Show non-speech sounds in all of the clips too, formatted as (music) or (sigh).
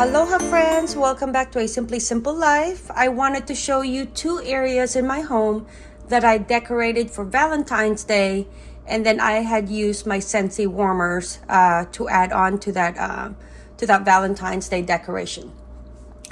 Aloha friends, welcome back to A Simply Simple Life. I wanted to show you two areas in my home that I decorated for Valentine's Day and then I had used my Scentsy warmers uh, to add on to that, uh, to that Valentine's Day decoration.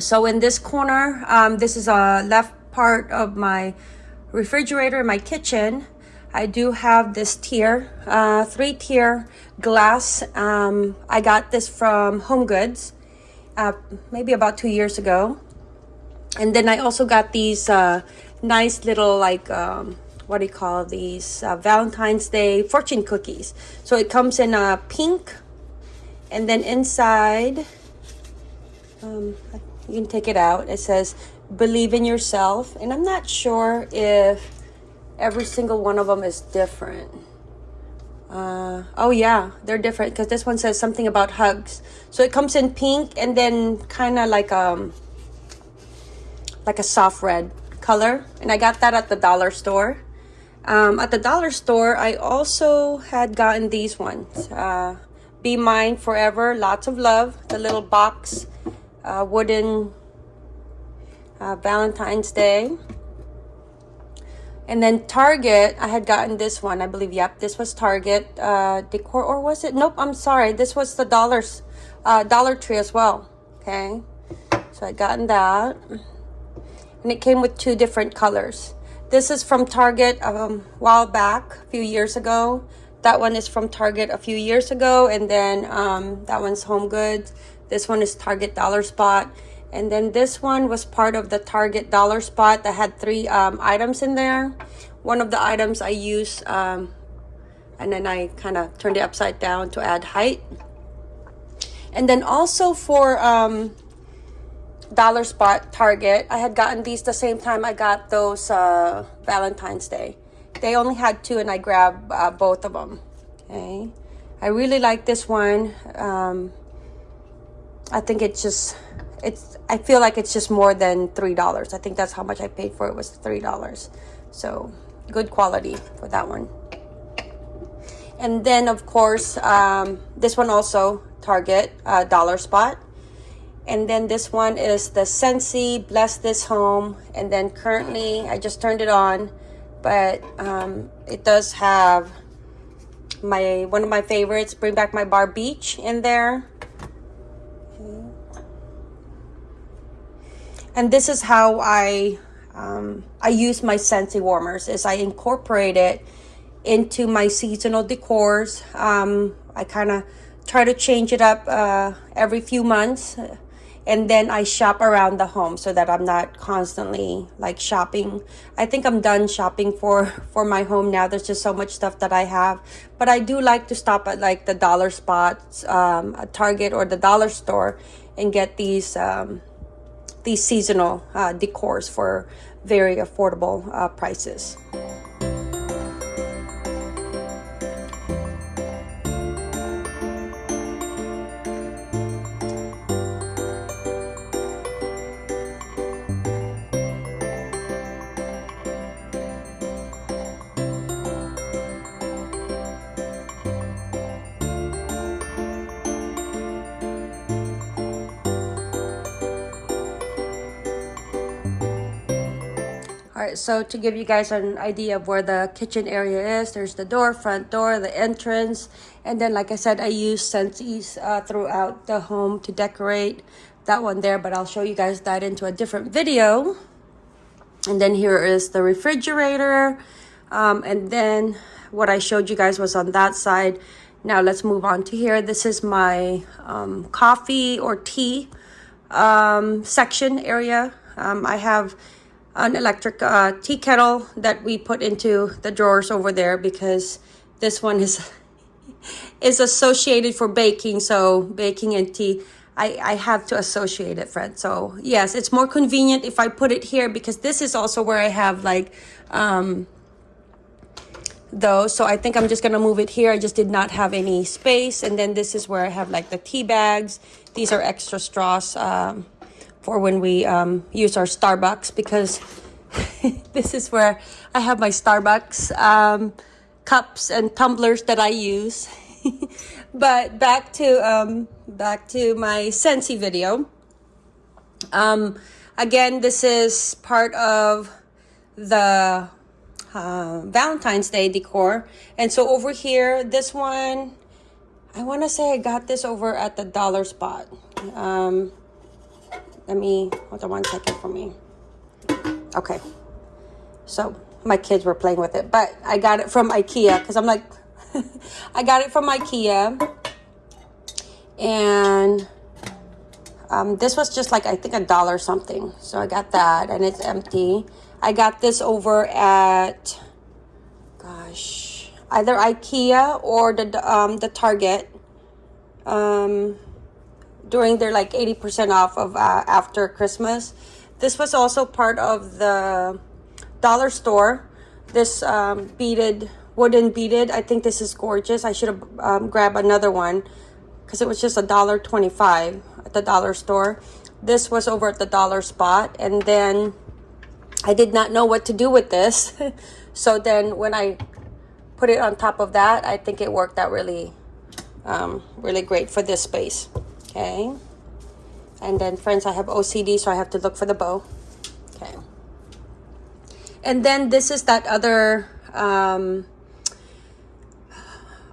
So in this corner, um, this is a left part of my refrigerator in my kitchen. I do have this tier, uh, three tier glass. Um, I got this from Home Goods uh, maybe about two years ago. And then I also got these uh, nice little like, um, what do you call these? Uh, Valentine's Day fortune cookies. So it comes in a pink and then inside, um, you can take it out. It says, believe in yourself. And I'm not sure if every single one of them is different. Uh, oh yeah, they're different because this one says something about hugs. So it comes in pink and then kind of like um like a soft red color. And I got that at the dollar store. Um, at the dollar store, I also had gotten these ones. Uh, Be Mine Forever, Lots of Love, the little box, uh, wooden uh, Valentine's Day. And then Target, I had gotten this one. I believe, yep, this was Target uh, decor, or was it? Nope, I'm sorry. This was the dollars, uh, Dollar Tree as well. Okay, so I gotten that, and it came with two different colors. This is from Target um, a while back, a few years ago. That one is from Target a few years ago, and then um, that one's Home Goods. This one is Target Dollar Spot. And then this one was part of the Target dollar spot that had three um, items in there. One of the items I used, um, and then I kind of turned it upside down to add height. And then also for um, dollar spot Target, I had gotten these the same time I got those uh, Valentine's Day. They only had two and I grabbed uh, both of them. Okay. I really like this one. Um, I think it's just it's I feel like it's just more than three dollars. I think that's how much I paid for it was three dollars. So good quality for that one. And then of course, um, this one also Target uh, dollar spot. And then this one is the Scentsy Bless This Home. And then currently I just turned it on, but um, it does have my one of my favorites, Bring Back My Bar Beach in there. and this is how I um, I use my Scentsy warmers is I incorporate it into my seasonal decors. Um, I kind of try to change it up uh, every few months and then I shop around the home so that I'm not constantly like shopping. I think I'm done shopping for (laughs) for my home now. There's just so much stuff that I have, but I do like to stop at like the dollar spots, um, Target or the dollar store, and get these um, these seasonal uh, decors for very affordable uh, prices. All right, so to give you guys an idea of where the kitchen area is, there's the door, front door, the entrance, and then like I said, I use Scentsys uh, throughout the home to decorate that one there, but I'll show you guys that into a different video. And then here is the refrigerator. Um, and then what I showed you guys was on that side. Now let's move on to here. This is my um, coffee or tea um, section area. Um, I have an electric uh, tea kettle that we put into the drawers over there because this one is (laughs) is associated for baking. So baking and tea I, I have to associate it friend so yes it's more convenient if I put it here because this is also where I have like um those so I think I'm just gonna move it here. I just did not have any space. And then this is where I have like the tea bags. These are extra straws um, for when we um, use our Starbucks because (laughs) this is where I have my Starbucks um, cups and tumblers that I use. (laughs) but back to um, back to my Scentsy video. Um, again, this is part of the uh, Valentine's Day decor. And so over here, this one, I want to say I got this over at the dollar spot. Um, let me, hold on one second for me. Okay. So my kids were playing with it, but I got it from Ikea because I'm like, (laughs) I got it from Ikea. And um, this was just like, I think a dollar something. So I got that and it's empty. I got this over at, gosh, either Ikea or the, um, the Target. Um, during their like 80% off of uh, after Christmas. This was also part of the dollar store. This um, beaded, wooden beaded. I think this is gorgeous. I should have um, grabbed another one because it was just a dollar twenty-five at the dollar store. This was over at the dollar spot. And then I did not know what to do with this. (laughs) so then when I put it on top of that, I think it worked out really, um, really great for this space. Okay. And then friends, I have OCD, so I have to look for the bow. Okay. And then this is that other um,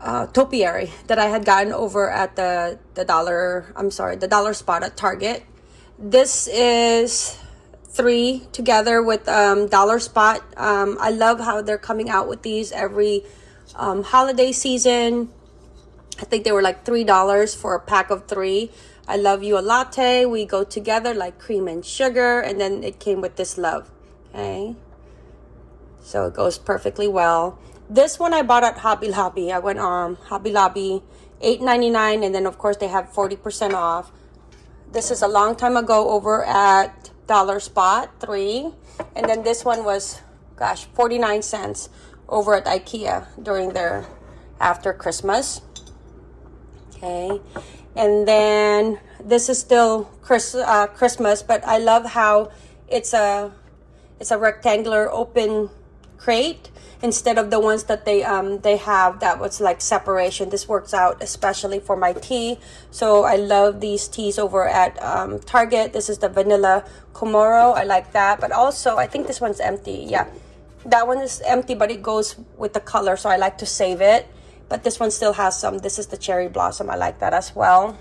uh, topiary that I had gotten over at the, the dollar, I'm sorry, the dollar spot at Target. This is three together with um, dollar spot. Um, I love how they're coming out with these every um, holiday season I think they were like $3 for a pack of three. I love you a latte. We go together like cream and sugar. And then it came with this love. Okay. So it goes perfectly well. This one I bought at Hobby Lobby. I went on um, Hobby Lobby, $8.99. And then of course they have 40% off. This is a long time ago over at Dollar Spot, three. And then this one was, gosh, 49 cents over at Ikea during their after Christmas okay? And then this is still Chris, uh, Christmas but I love how it's a it's a rectangular open crate instead of the ones that they um they have that was like separation. This works out especially for my tea. So i love these teas over at um, target. This is the vanilla Comoro i like that but also i think this one's empty. Yeah. That one is empty but it goes with the color so i like to save it but this one still has some this is the cherry blossom i like that as well.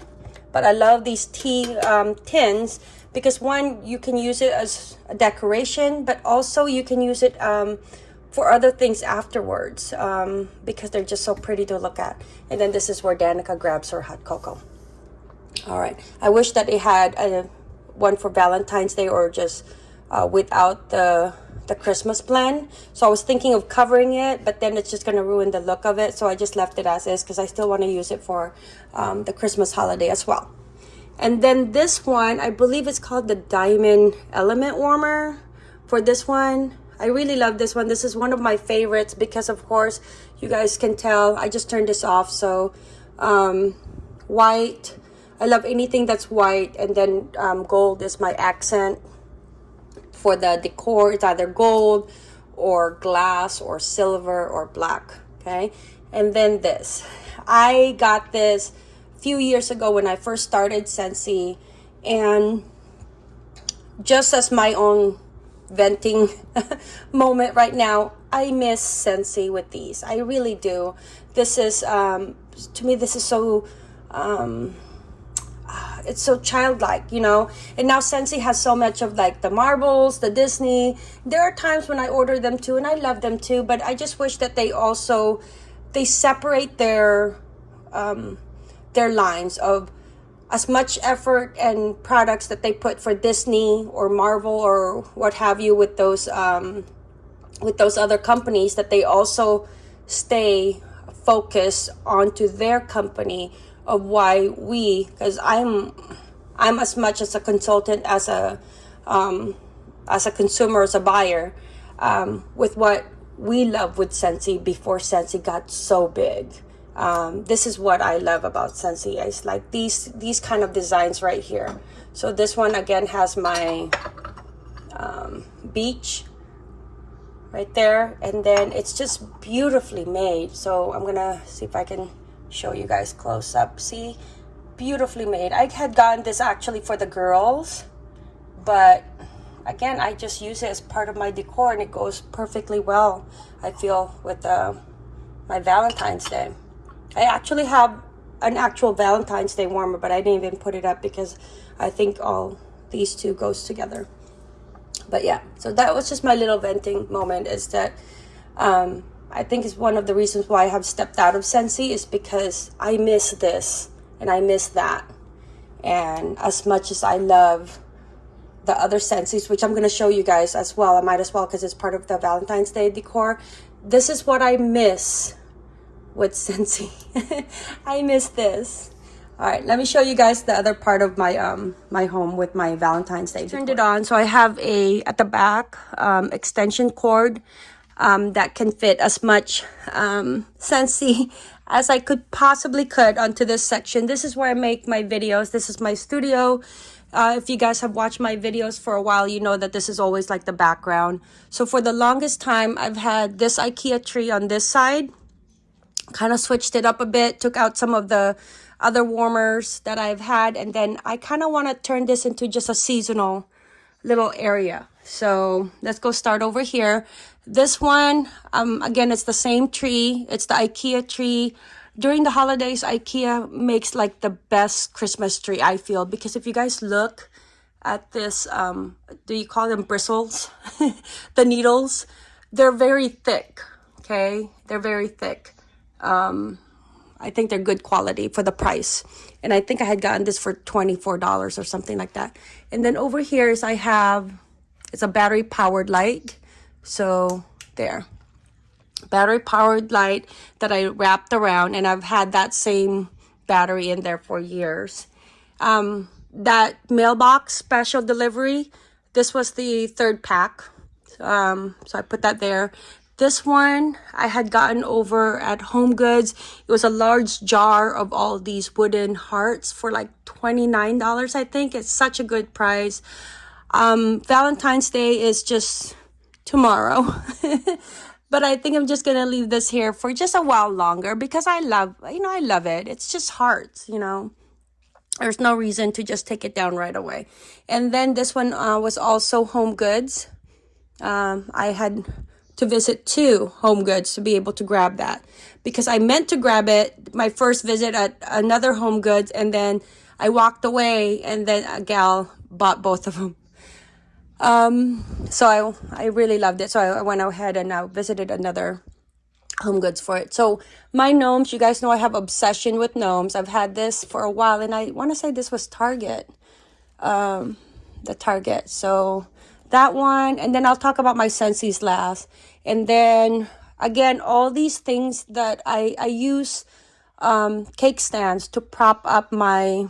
But i love these tea um, tins because one you can use it as a decoration but also you can use it um, for other things afterwards um, because they're just so pretty to look at. And then this is where danica grabs her hot cocoa. All right. I wish that it had a one for valentine's day or just uh, without the the Christmas plan. So I was thinking of covering it, but then it's just going to ruin the look of it. So I just left it as is because I still want to use it for um, the Christmas holiday as well. And then this one, I believe it's called the Diamond Element Warmer. For this one, I really love this one. This is one of my favorites because, of course, you guys can tell I just turned this off. So um, white, I love anything that's white. And then um, gold is my accent for the decor it's either gold or glass or silver or black okay? And then this. I got this a few years ago when i first started Scentsy and just as my own venting (laughs) moment right now i miss Scentsy with these. I really do. This is um to me this is so um it's so childlike, you know. And now Scentsy has so much of like the Marvels, the Disney. There are times when I order them too, and I love them too. But I just wish that they also they separate their um, their lines of as much effort and products that they put for Disney or Marvel or what have you with those um, with those other companies that they also stay focused onto their company of why we because i'm i'm as much as a consultant as a um, as a consumer as a buyer um, with what we love with Scentsy before Scentsy got so big. Um, this is what I love about Scentsy. it's like these these kind of designs right here. So this one again has my um, beach right there. And then it's just beautifully made. So I'm gonna see if I can show you guys close up. See, beautifully made. I had gotten this actually for the girls, but again, I just use it as part of my decor and it goes perfectly well, I feel, with uh, my Valentine's Day. I actually have an actual Valentine's Day warmer, but I didn't even put it up because I think all these two goes together. But yeah, so that was just my little venting moment is that um, I think it's one of the reasons why I have stepped out of Scentsy is because I miss this and I miss that. And as much as I love the other Scentsys, which I'm going to show you guys as well, I might as well because it's part of the Valentine's Day decor. This is what I miss with (laughs) Scentsy. I miss this. All right, let me show you guys the other part of my um my home with my Valentine's Day. Turned it on, so I have a at the back um, extension cord um, that can fit as much um, as I could possibly could onto this section. This is where I make my videos. This is my studio. Uh, if you guys have watched my videos for a while, you know that this is always like the background. So for the longest time, I've had this Ikea tree on this side kind of switched it up a bit, took out some of the other warmers that I've had, and then I kind of want to turn this into just a seasonal little area. So let's go start over here. This one, um, again, it's the same tree. It's the Ikea tree. During the holidays, Ikea makes like the best Christmas tree, I feel, because if you guys look at this, um, do you call them bristles? (laughs) the needles, they're very thick, okay? They're very thick. Um, I think they're good quality for the price. And I think I had gotten this for $24 or something like that. And then over here is I have, it's a battery powered light. So there, battery powered light that I wrapped around and I've had that same battery in there for years. Um, that mailbox special delivery, this was the third pack. Um, so I put that there. This one I had gotten over at Home Goods. It was a large jar of all these wooden hearts for like $29, I think. It's such a good price. Um, Valentine's Day is just tomorrow. (laughs) but I think I'm just going to leave this here for just a while longer because I love, you know, I love it. It's just hearts, you know. There's no reason to just take it down right away. And then this one uh, was also Home Goods. Um, I had to visit two home goods to be able to grab that because I meant to grab it my first visit at another home goods and then I walked away and then a gal bought both of them. Um, so I, I really loved it. So I, went ahead and I visited another home goods for it. So my gnomes, you guys know I have obsession with gnomes. I've had this for a while and I want to say this was Target. Um, the Target. So that one and then i'll talk about my Scentsy's last and then again all these things that i i use um cake stands to prop up my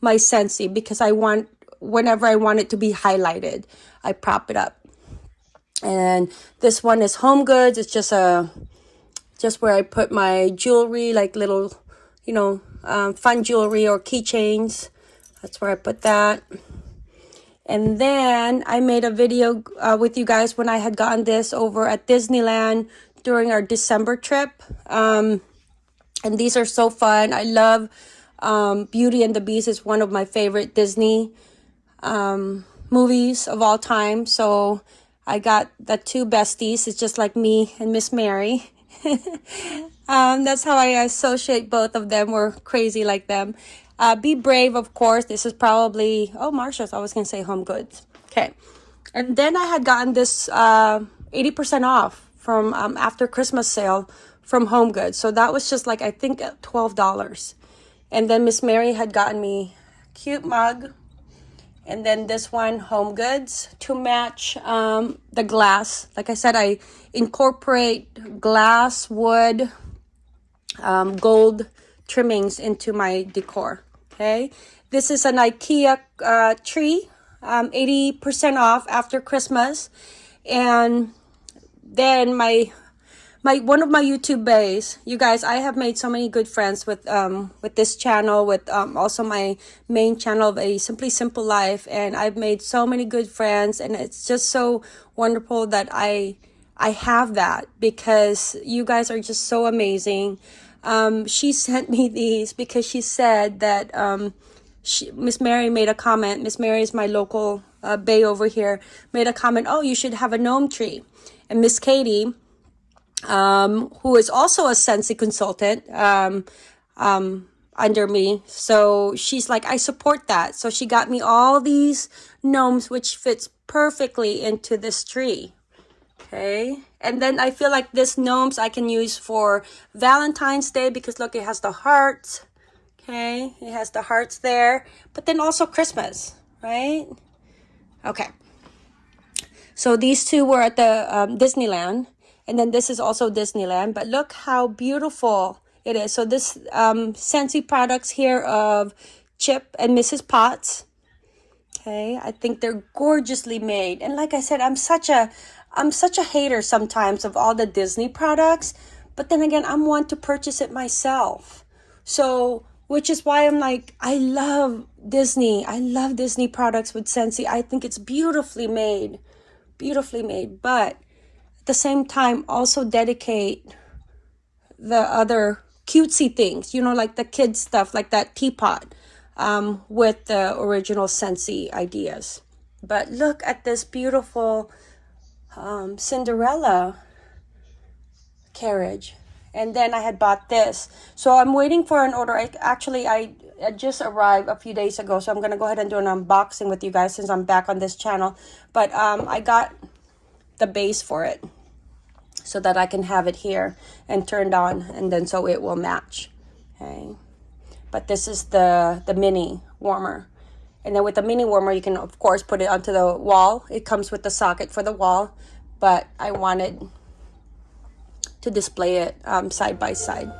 my Scentsy because i want whenever i want it to be highlighted i prop it up and this one is home goods it's just a just where i put my jewelry like little you know um, fun jewelry or keychains that's where i put that and then I made a video uh, with you guys when I had gotten this over at Disneyland during our December trip. Um, and these are so fun. I love um, Beauty and the Beast is one of my favorite Disney um, movies of all time. So I got the two besties. It's just like me and Miss Mary. (laughs) um, that's how I associate both of them. We're crazy like them. Uh, be brave, of course. This is probably, oh, Marshalls. I was going to say Home Goods. Okay. And then I had gotten this uh, 80% off from um, after Christmas sale from Home Goods. So that was just like, I think $12. And then Miss Mary had gotten me cute mug. And then this one, Home Goods, to match um, the glass. Like I said, I incorporate glass, wood, um, gold trimmings into my decor. Okay, this is an IKEA uh, tree, 80% um, off after Christmas. And then my my one of my YouTube bays, you guys, I have made so many good friends with um with this channel, with um also my main channel of a simply simple life, and I've made so many good friends, and it's just so wonderful that I I have that because you guys are just so amazing. um, she (laughs) sent me these because she said that um, Miss Mary made a comment. Miss Mary is my local uh, bay over here. Made a comment. Oh, you should have a gnome tree. And Miss Katie, um, who is also a Scentsy consultant, um, um, under me. So she's like, I support that. So she got me all these gnomes, which fits perfectly into this tree. Okay. And then I feel like this gnomes I can use for Valentine's Day because look, it has the hearts. Okay. It has the hearts there, but then also Christmas, right? Okay. So these two were at the um, Disneyland. And then this is also Disneyland. But look how beautiful it is. So this um, Scentsy products here of Chip and Mrs. Potts. Okay, I think they're gorgeously made. And like I said, I'm such a I'm such a hater sometimes of all the Disney products. But then again, I'm one to purchase it myself. So, which is why I'm like, I love Disney. I love Disney products with Scentsy. I think it's beautifully made. Beautifully made. But the same time, also dedicate the other cutesy things, you know, like the kids stuff, like that teapot um, with the original Scentsy ideas. But look at this beautiful um, Cinderella carriage. And then I had bought this. So I'm waiting for an order. I, actually, I, I just arrived a few days ago. So I'm going to go ahead and do an unboxing with you guys since I'm back on this channel. But um, I got the base for it so that I can have it here and turned on and then so it will match. Okay. But this is the, the mini warmer. And then with the mini warmer, you can, of course, put it onto the wall. It comes with the socket for the wall. But I wanted to display it um, side by side.